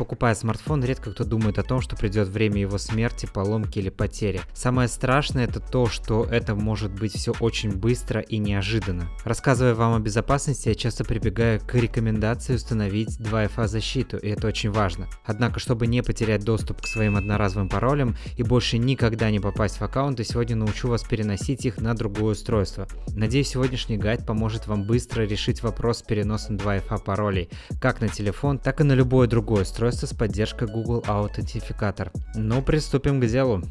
Покупая смартфон, редко кто думает о том, что придет время его смерти, поломки или потери. Самое страшное это то, что это может быть все очень быстро и неожиданно. Рассказывая вам о безопасности, я часто прибегаю к рекомендации установить 2FA защиту, и это очень важно. Однако, чтобы не потерять доступ к своим одноразовым паролям и больше никогда не попасть в аккаунты, сегодня научу вас переносить их на другое устройство. Надеюсь, сегодняшний гайд поможет вам быстро решить вопрос с переносом 2FA паролей, как на телефон, так и на любое другое устройство с поддержкой Google Authenticator. Ну, приступим к делу.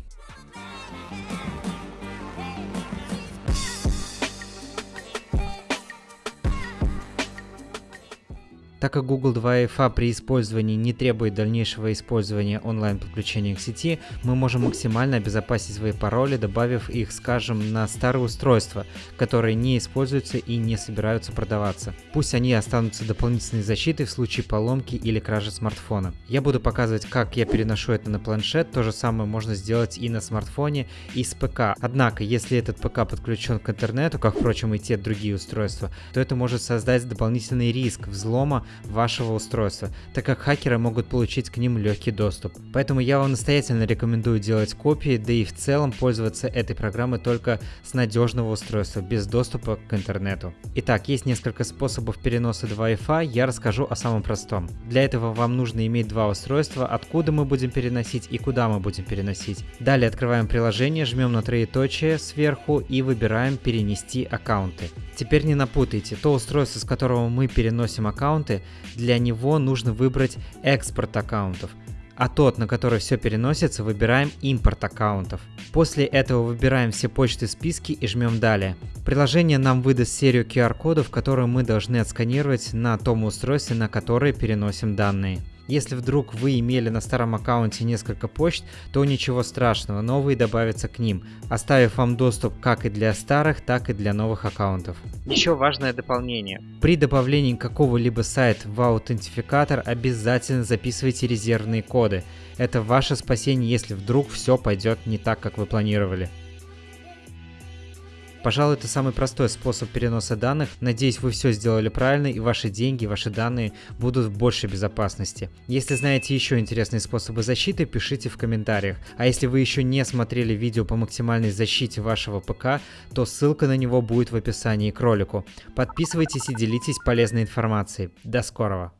Так как Google 2FA при использовании не требует дальнейшего использования онлайн-подключения к сети, мы можем максимально обезопасить свои пароли, добавив их, скажем, на старые устройства, которые не используются и не собираются продаваться. Пусть они останутся дополнительной защитой в случае поломки или кражи смартфона. Я буду показывать, как я переношу это на планшет, то же самое можно сделать и на смартфоне, и с ПК. Однако, если этот ПК подключен к интернету, как, впрочем, и те другие устройства, то это может создать дополнительный риск взлома вашего устройства, так как хакеры могут получить к ним легкий доступ. Поэтому я вам настоятельно рекомендую делать копии, да и в целом пользоваться этой программой только с надежного устройства, без доступа к интернету. Итак, есть несколько способов переноса 2FA, я расскажу о самом простом. Для этого вам нужно иметь два устройства, откуда мы будем переносить и куда мы будем переносить. Далее открываем приложение, жмем на троеточие сверху и выбираем перенести аккаунты. Теперь не напутайте, то устройство, с которого мы переносим для него нужно выбрать экспорт аккаунтов, а тот, на который все переносится, выбираем импорт аккаунтов. После этого выбираем все почты списки и жмем далее. Приложение нам выдаст серию QR-кодов, которые мы должны отсканировать на том устройстве, на которое переносим данные. Если вдруг вы имели на старом аккаунте несколько почт, то ничего страшного, новые добавятся к ним, оставив вам доступ как и для старых, так и для новых аккаунтов. Еще важное дополнение. При добавлении какого-либо сайта в аутентификатор обязательно записывайте резервные коды. Это ваше спасение, если вдруг все пойдет не так, как вы планировали. Пожалуй, это самый простой способ переноса данных. Надеюсь, вы все сделали правильно и ваши деньги, ваши данные будут в большей безопасности. Если знаете еще интересные способы защиты, пишите в комментариях. А если вы еще не смотрели видео по максимальной защите вашего ПК, то ссылка на него будет в описании к ролику. Подписывайтесь и делитесь полезной информацией. До скорого!